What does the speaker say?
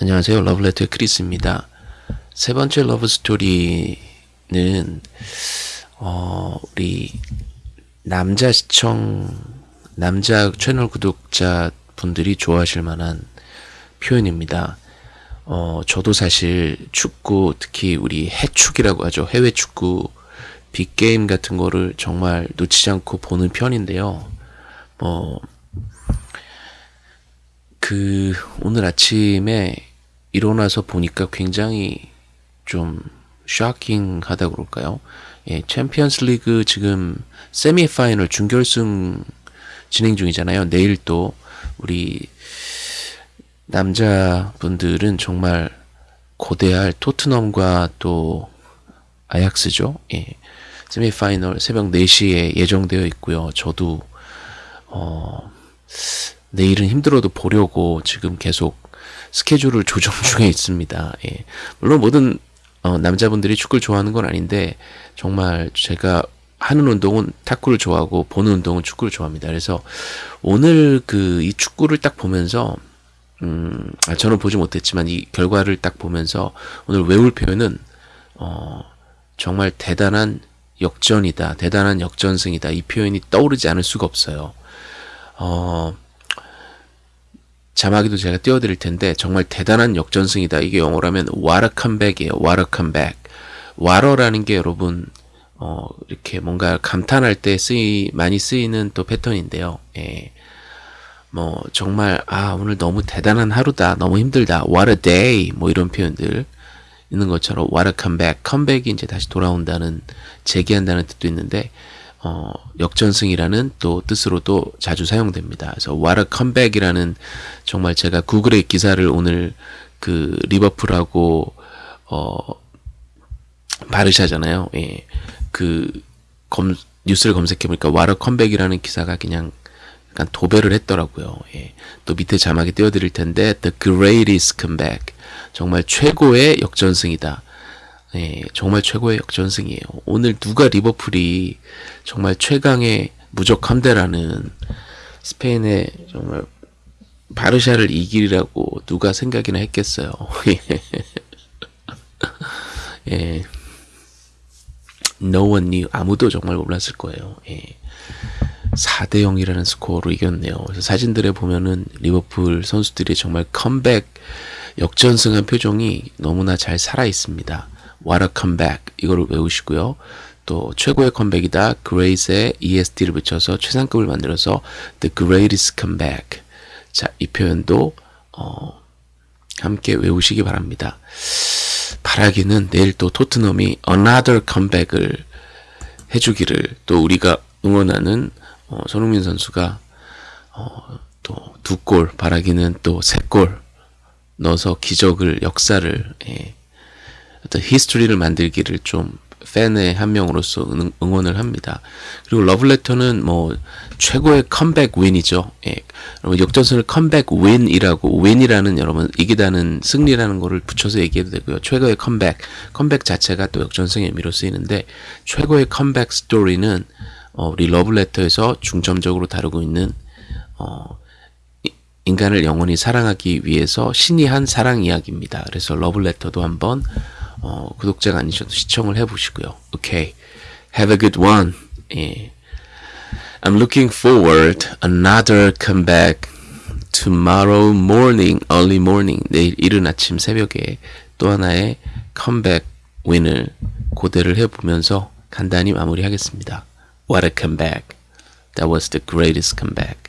안녕하세요. 러브레터의 크리스입니다. 세 번째 love story는 어, 우리 남자 시청 남자 채널 구독자 분들이 좋아하실 만한 표현입니다. 어, 저도 사실 축구 특히 우리 해축이라고 하죠. 해외 축구 big game 같은 거를 정말 놓치지 않고 보는 편인데요. 뭐, 그, 오늘 아침에 일어나서 보니까 굉장히 좀 쇼킹하다 그럴까요? 예, 챔피언스 리그 지금 semi final 준결승 진행 중이잖아요. 내일 또 우리 남자분들은 정말 고대할 토트넘과 또 아약스죠. 예. semi final 새벽 4시에 예정되어 있고요. 저도 어 내일은 힘들어도 보려고 지금 계속 스케줄을 조정 중에 있습니다. 예. 물론 모든 어, 남자분들이 축구를 좋아하는 건 아닌데 정말 제가 하는 운동은 탁구를 좋아하고 보는 운동은 축구를 좋아합니다. 그래서 오늘 그 이 축구를 딱 보면서 음, 아, 저는 보지 못했지만 이 결과를 딱 보면서 오늘 외울 표현은 어, 정말 대단한 역전이다, 대단한 역전승이다 이 표현이 떠오르지 않을 수가 없어요. 어, 자막에도 제가 띄워드릴 텐데 정말 대단한 역전승이다. 이게 영어라면 what a comeback이에요. what a comeback. 와러라는 게 여러분 어, 이렇게 뭔가 감탄할 때 쓰이 많이 쓰이는 또 패턴인데요. 예. 뭐 정말 아 오늘 너무 대단한 하루다. 너무 힘들다. what a day. 뭐 이런 표현들 있는 것처럼 what a comeback. 컴백이 이제 다시 돌아온다는 재기한다는 뜻도 있는데 어, 역전승이라는 또 뜻으로도 자주 사용됩니다. 그래서 what a comeback이라는 정말 제가 구글의 기사를 오늘 그 리버풀하고 어 바르샤잖아요. 예. 그 검, 뉴스를 검색해 보니까 what a comeback이라는 기사가 그냥 약간 도배를 했더라고요. 예. 또 밑에 자막에 띄워 드릴 텐데 the greatest comeback 정말 최고의 역전승이다. 예, 정말 최고의 역전승이에요. 오늘 누가 리버풀이 정말 최강의 무적 함대라는 스페인의 정말 바르샤를 이기리라고 누가 생각이나 했겠어요. 예. No one knew. 아무도 정말 몰랐을 거예요. 예. 4대 0이라는 스코어로 이겼네요. 그래서 사진들에 보면은 리버풀 선수들이 정말 컴백 역전승한 표정이 너무나 잘 살아 있습니다. What a comeback 이거를 외우시고요. 또 최고의 컴백이다. 그레이스에 EST를 붙여서 최상급을 만들어서 The Greatest Comeback. 자, 이 표현도 어, 함께 외우시기 바랍니다. 바라기는 내일 또 토트넘이 Another Comeback을 해주기를 또 우리가 응원하는 어, 손흥민 선수가 어, 또두 골, 바라기는 또 세 골 넣어서 기적을 역사를 예, 어떤 history를 만들기를 좀 팬의 한 명으로서 응, 원을 합니다. 그리고 러블레터는 뭐 최고의 comeback win이죠. 예. 여러분 역전승을 comeback win이라고 win이라는 여러분 이기다는 승리라는 거를 붙여서 얘기해도 되고요. 최고의 comeback comeback 자체가 또 역전승의 의미로 쓰이는데 최고의 comeback story는 어, 우리 러블레터에서 중점적으로 다루고 있는 어, 인간을 영원히 사랑하기 위해서 신이 한 사랑 이야기입니다. 그래서 러블레터도 한번 어, 구독자가 아니셔도 시청을 해보시고요. 오케이. Have a good one. 예. I'm looking forward another comeback tomorrow morning, early morning. 내일 이른 아침 새벽에 또 하나의 컴백 윈을 고대를 해보면서 간단히 마무리하겠습니다. What a comeback. That was the greatest comeback.